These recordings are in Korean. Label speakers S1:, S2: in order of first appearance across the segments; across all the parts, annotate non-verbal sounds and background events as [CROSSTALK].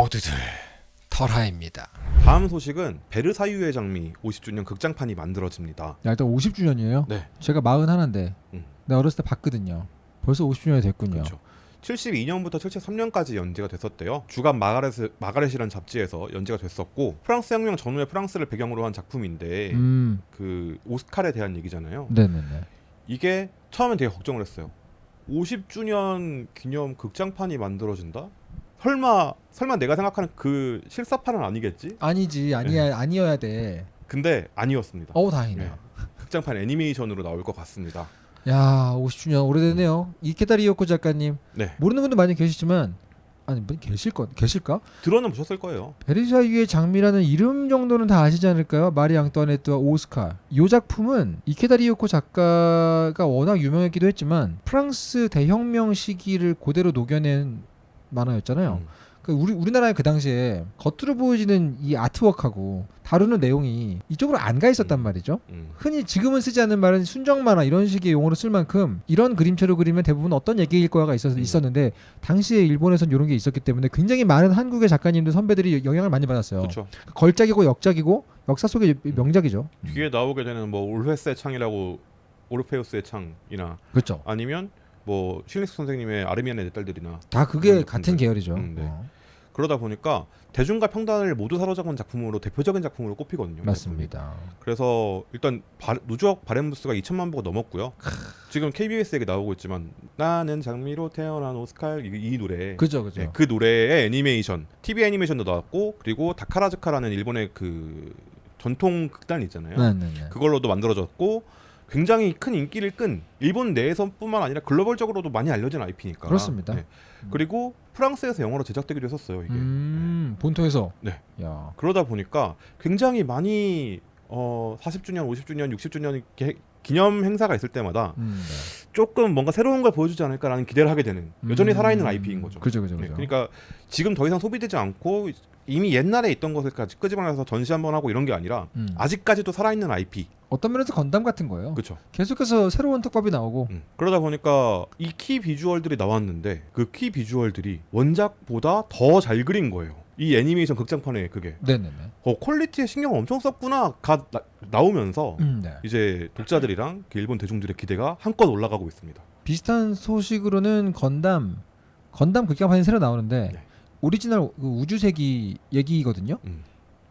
S1: 모두들 털하입니다.
S2: 다음 소식은 베르사유의 장미 50주년 극장판이 만들어집니다.
S3: 야, 일단 50주년이에요.
S2: 네.
S3: 제가 41인데
S2: 음.
S3: 내가 어렸을 때 봤거든요. 벌써 50주년이 됐군요.
S2: 그렇죠. 72년부터 73년까지 연재가 됐었대요. 주간 마가렛 마가렛이라는 잡지에서 연재가 됐었고 프랑스 혁명 전후의 프랑스를 배경으로 한 작품인데
S3: 음,
S2: 그 오스칼에 대한 얘기잖아요.
S3: 네네네.
S2: 이게 처음엔 되게 걱정을 했어요. 50주년 기념 극장판이 만들어진다? 설마 설마 내가 생각하는 그 실사판은 아니겠지?
S3: 아니지, 아니야, 아니어야 돼.
S2: 근데 아니었습니다.
S3: 어우 다행이네요.
S2: 극장판 애니메이션으로 나올 것 같습니다.
S3: 야, 50주년 오래됐네요. 이케다 리오코 작가님
S2: 네.
S3: 모르는 분도 많이 계시지만 아니 뭐 계실 거 계실까?
S2: 들어는 보셨을 거예요.
S3: 베르사유의 장미라는 이름 정도는 다 아시지 않을까요? 마리 앙뚜아네트와 오스카. 이 작품은 이케다 리오코 작가가 워낙 유명했기도 했지만 프랑스 대혁명 시기를 그대로 녹여낸 만화였잖아요.
S2: 음.
S3: 그 우리 우리나라에 그 당시에 겉으로 보여지는 이 아트워크하고 다루는 내용이 이쪽으로 안 가 있었단
S2: 음.
S3: 말이죠.
S2: 음.
S3: 흔히 지금은 쓰지 않는 말은 순정 만화 이런 식의 용어로 쓸 만큼 이런 그림체로 그리면 대부분 어떤 얘기일 거야가 있었,
S2: 음.
S3: 있었는데 당시에 일본에선 이런 게 있었기 때문에 굉장히 많은 한국의 작가님들 선배들이 영향을 많이 받았어요.
S2: 그렇죠.
S3: 걸작이고 역작이고 역사 속의 명작이죠.
S2: 뒤에 나오게 되는 뭐 올페스의 창이라고 오르페우스의 창이나
S3: 그렇죠.
S2: 아니면 뭐 실리스 선생님의 아르미안의 내 딸들이나
S3: 다 그게 같은. 계열이죠.
S2: 음, 네.
S3: 어,
S2: 그러다 보니까 대중과 평단을 모두 사로잡은 작품으로 대표적인 작품으로 꼽히거든요.
S3: 맞습니다.
S2: 그래서 일단 바, 누적 바렌 부스가 2천만 부가 넘었고요. 지금 KBS에게 나오고 있지만 나는 장미로 태어난 오스칼 이, 이 노래
S3: 그죠, 그죠.
S2: 네, 그 노래의 애니메이션 TV 애니메이션도 나왔고 그리고 다카라즈카라는 일본의 그 전통 극단 있잖아요.
S3: 네, 네, 네.
S2: 그걸로도 만들어졌고 굉장히 큰 인기를 끈 일본 내에서뿐만 아니라 글로벌적으로도 많이 알려진 IP니까
S3: 그렇습니다.
S2: 그리고 프랑스에서 영화로 제작되기도 했었어요 이게.
S3: 음, 본토에서.
S2: 네.
S3: 야,
S2: 그러다 보니까 굉장히 많이 어 40주년, 50주년, 60주년 개- 기념 행사가 있을 때마다
S3: 음, 네.
S2: 조금 뭔가 새로운 걸 보여주지 않을까라는 기대를 하게 되는 여전히
S3: 음,
S2: 살아있는 IP인 거죠.
S3: 그죠, 그죠,
S2: 네,
S3: 그죠.
S2: 그러니까 지금 더 이상 소비되지 않고 이미 옛날에 있던 것을까지 끄집어내서 전시 한번 하고 이런 게 아니라
S3: 음.
S2: 아직까지도 살아있는 IP.
S3: 어떤 면에서 건담 같은 거예요.
S2: 그렇죠.
S3: 계속해서 새로운 떡밥이 나오고
S2: 음. 그러다 보니까 이 key visual들이 나왔는데 그 key visual들이 원작보다 더 잘 그린 거예요. 이 애니메이션 극장판에 그게
S3: 네네네.
S2: 어 quality에 신경 엄청 썼구나 가 나, 오면서
S3: 음, 네.
S2: 이제 독자들이랑 그 일본 대중들의 기대가 한껏 올라가고 있습니다.
S3: 비슷한 소식으로는 건담 건담 극장판이 새로 나오는데
S2: 네.
S3: 오리지널 그 우주세기 얘기거든요.
S2: 음.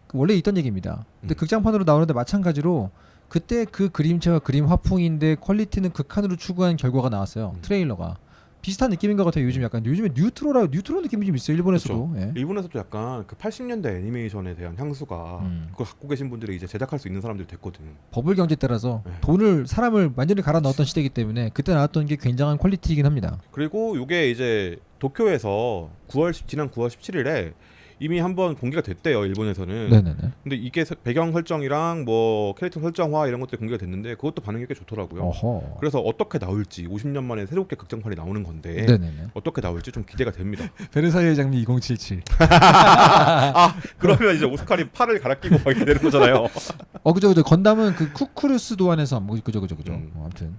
S3: 그 원래 있던 얘기입니다. 근데
S2: 음.
S3: 극장판으로 나오는데 마찬가지로 그때 그 그림체와 그림 화풍인데 퀄리티는 극한으로 추구한 결과가 나왔어요.
S2: 음.
S3: 트레일러가 비슷한 느낌인 것 같아요. 요즘 약간 요즘에 뉴트로라 뉴트로 느낌이 좀 있어요. 일본에서도. 예.
S2: 일본에서도 약간 그 80년대 애니메이션에 대한 향수가
S3: 음.
S2: 그걸 갖고 계신 분들이 이제 제작할 수 있는 사람들이 됐거든.
S3: 버블 경제 따라서
S2: 네.
S3: 돈을 사람을 완전히 갈아 넣었던 시대이기 때문에 그때 나왔던 게 굉장한 퀄리티이긴 합니다.
S2: 그리고 이게 이제 도쿄에서 9월 10, 지난 9월 17일에 이미 한번 공개가 됐대요 일본에서는.
S3: 네네네.
S2: 근데 이게 서- 배경 설정이랑 뭐 캐릭터 설정화 이런 것들이 공개가 됐는데 그것도 반응이 꽤 좋더라고요.
S3: 어허.
S2: 그래서 어떻게 나올지 50년 만에 새롭게 극장판이 나오는 건데
S3: 네네네.
S2: 어떻게 나올지 좀 기대가 됩니다. [LAUGHS]
S3: 베르사유의 장미 2077.
S2: 그러면 이제 오스카리 팔을 갈아 끼고 막 이렇게 되는 거잖아요.
S3: 어 그죠 그죠 건담은 그 쿠쿠르스 도안에서 뭐 그죠 그죠 그죠
S2: 음.
S3: 어, 아무튼